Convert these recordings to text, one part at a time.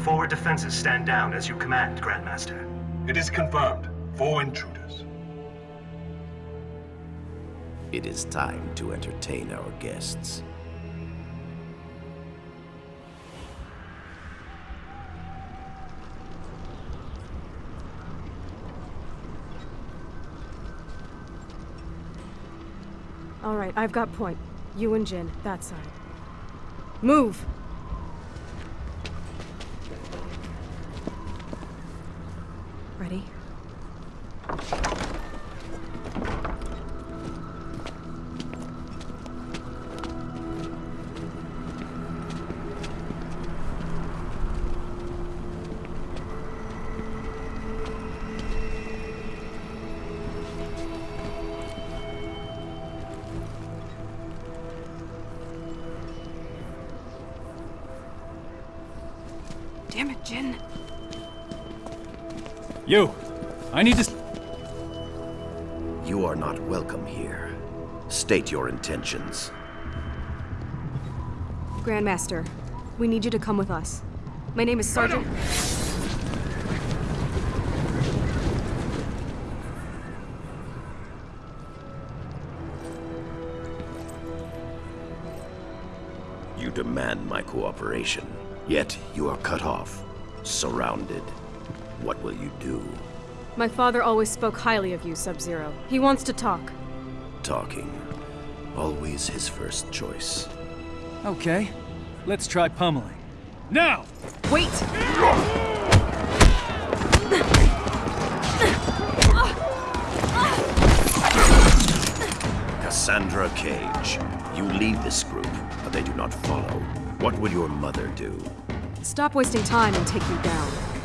The forward defenses stand down as you command, Grandmaster. It is confirmed. Four intruders. It is time to entertain our guests. All right, I've got point. You and Jin, that side. Move! You! I need to... You are not welcome here. State your intentions. Grandmaster, we need you to come with us. My name is Sergeant... You demand my cooperation, yet you are cut off, surrounded. What will you do? My father always spoke highly of you, Sub-Zero. He wants to talk. Talking. Always his first choice. Okay. Let's try pummeling. Now! Wait! Cassandra Cage. You lead this group, but they do not follow. What would your mother do? Stop wasting time and take me down.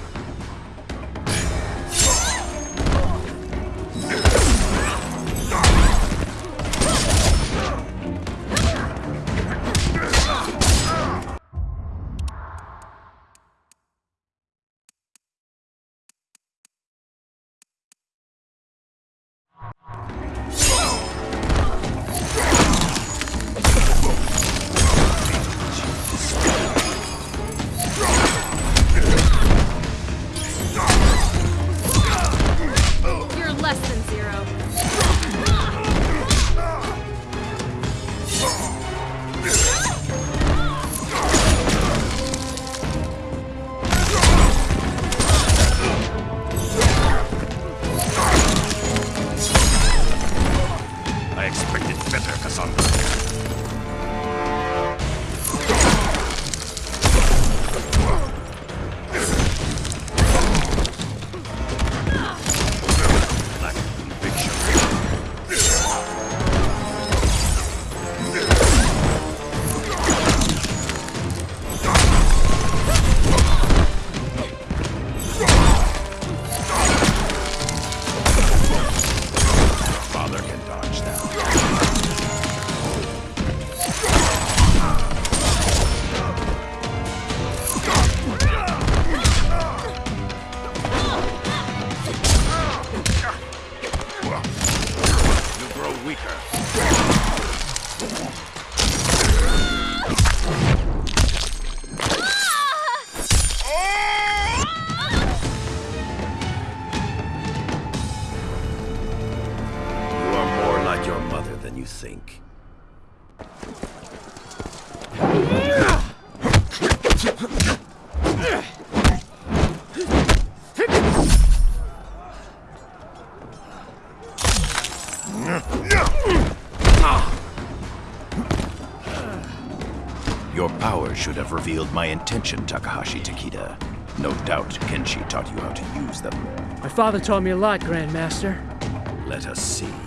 Weaker. Your power should have revealed my intention, Takahashi Takeda. No doubt Kenshi taught you how to use them. My father taught me a lot, Grandmaster. Let us see.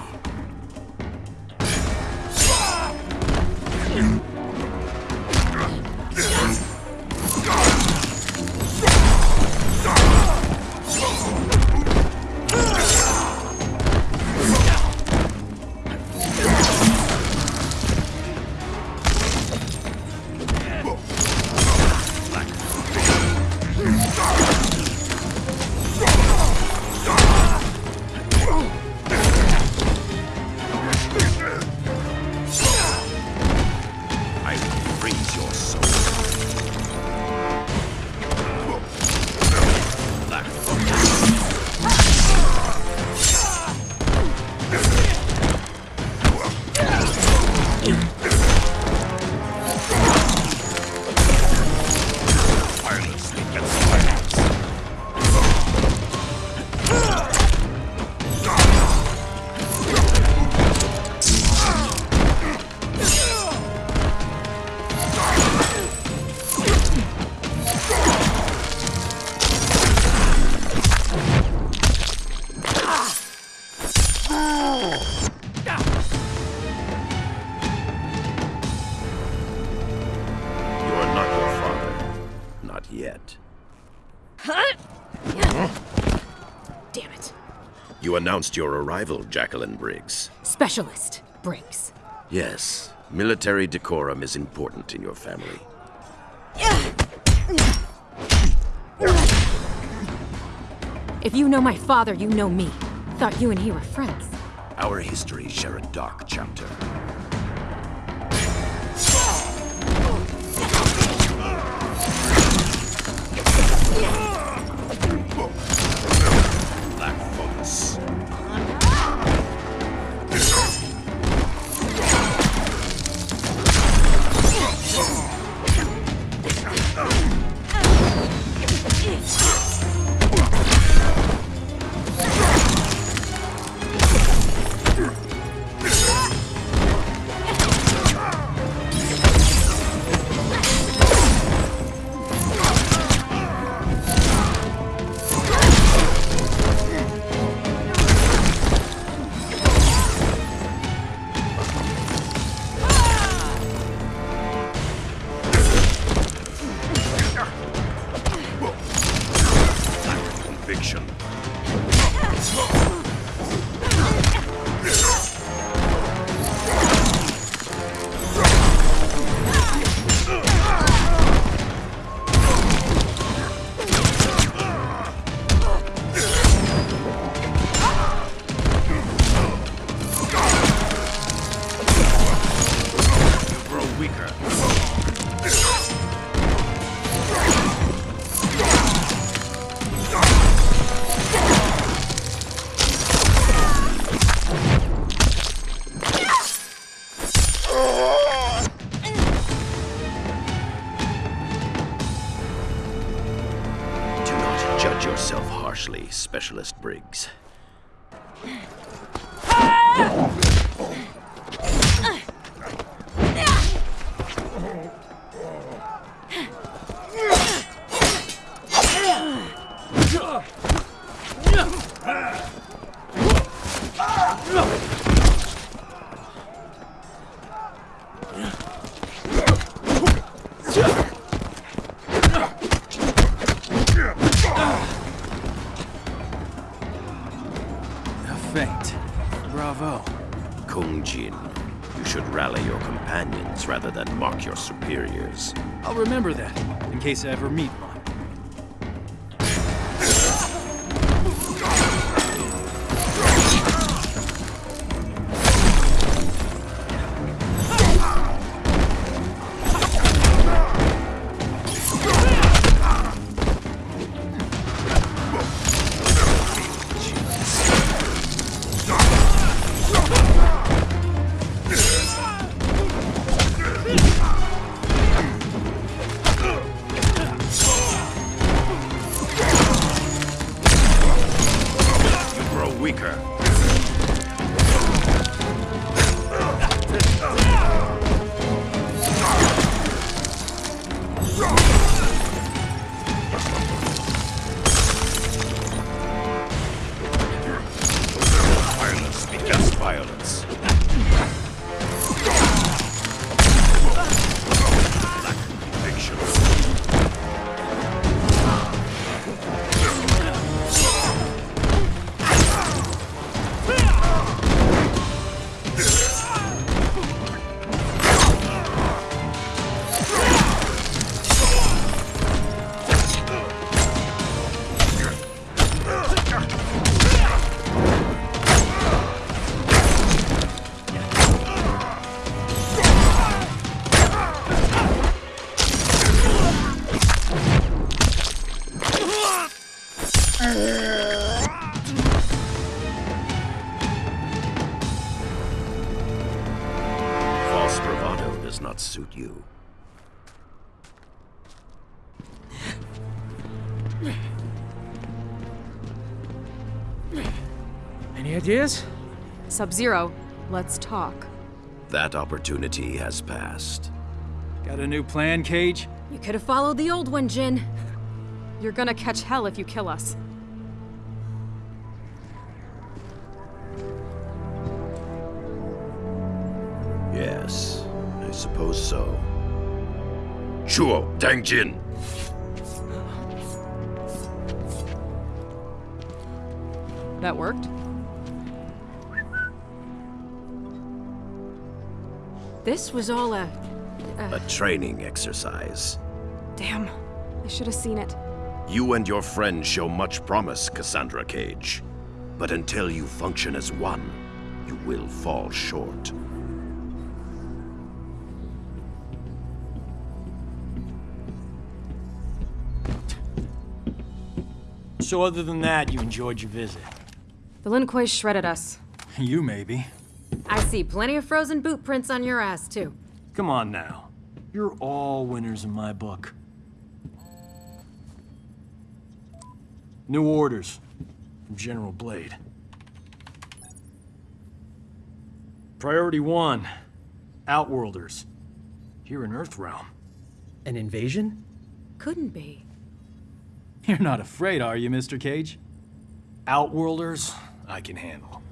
Announced your arrival, Jacqueline Briggs. Specialist, Briggs. Yes, military decorum is important in your family. If you know my father, you know me. Thought you and he were friends. Our histories share a dark chapter. Conviction. Briggs. Ah! I'll remember that, in case I ever meet one. Grow you. Any ideas? Sub-Zero, let's talk. That opportunity has passed. Got a new plan, Cage? You could have followed the old one, Jin. You're gonna catch hell if you kill us. so. Chuo, Tang Jin. That worked? This was all a... A, a training exercise. Damn. I should have seen it. You and your friend show much promise, Cassandra Cage. But until you function as one, you will fall short. So other than that, you enjoyed your visit. The Lin Kuei shredded us. You maybe. I see plenty of frozen boot prints on your ass, too. Come on now. You're all winners in my book. New orders from General Blade. Priority one, Outworlders. Here in Earthrealm. An invasion? Couldn't be. You're not afraid, are you, Mr. Cage? Outworlders, I can handle.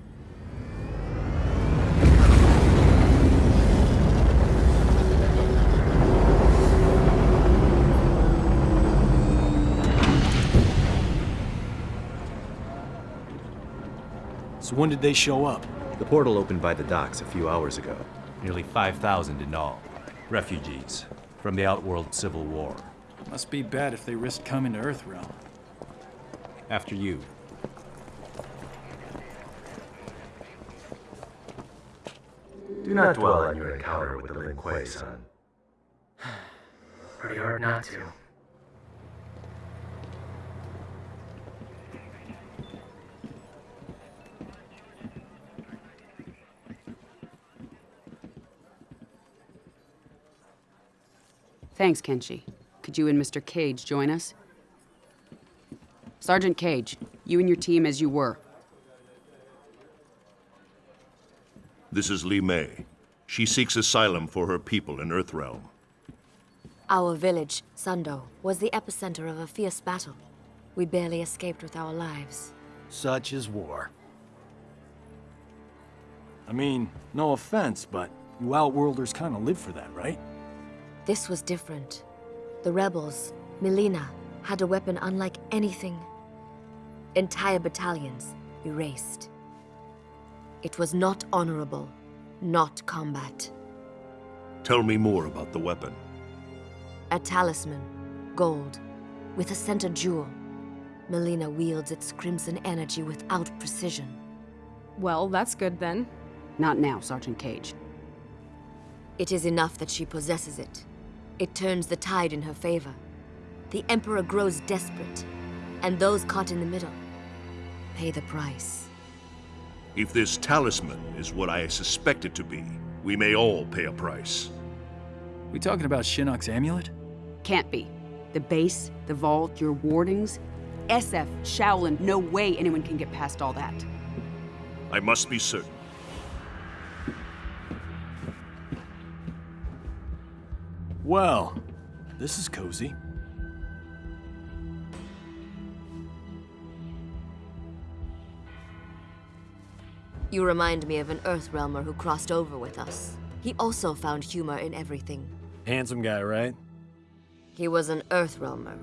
So when did they show up? The portal opened by the docks a few hours ago. Nearly 5,000 in all. Refugees from the Outworld Civil War. Must be bad if they risk coming to Earthrealm. After you. Do not dwell on your encounter with the Lin Kuei, son. Pretty hard not to. Thanks, Kenshi. Could you and Mr. Cage join us? Sergeant Cage, you and your team as you were. This is Li Mei. She seeks asylum for her people in Earthrealm. Our village, Sundo, was the epicenter of a fierce battle. We barely escaped with our lives. Such is war. I mean, no offense, but you Outworlders kind of live for that, right? This was different. The rebels, Mileena, had a weapon unlike anything. Entire battalions erased. It was not honorable, not combat. Tell me more about the weapon. A talisman, gold, with a center jewel. Mileena wields its crimson energy without precision. Well, that's good then. Not now, Sergeant Cage. It is enough that she possesses it. It turns the tide in her favor. The Emperor grows desperate, and those caught in the middle pay the price. If this talisman is what I suspect it to be, we may all pay a price. We talking about Shinnok's amulet? Can't be. The base, the vault, your wardings. SF, Shaolin, no way anyone can get past all that. I must be certain. Well, this is cozy. You remind me of an Earthrealmer who crossed over with us. He also found humor in everything. Handsome guy, right? He was an Earthrealmer.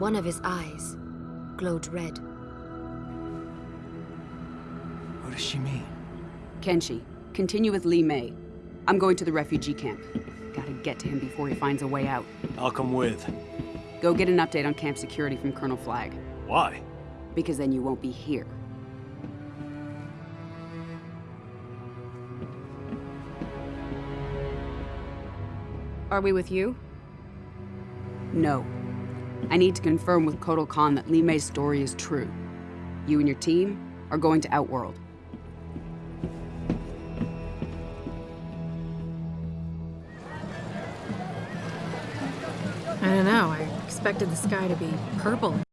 One of his eyes glowed red. What does she mean? Kenshi, continue with Li Mei. I'm going to the refugee camp. Gotta get to him before he finds a way out. I'll come with. Go get an update on camp security from Colonel Flagg. Why? Because then you won't be here. Are we with you? No. I need to confirm with Kotal Khan that Li Mei's story is true. You and your team are going to Outworld. Expected the sky to be purple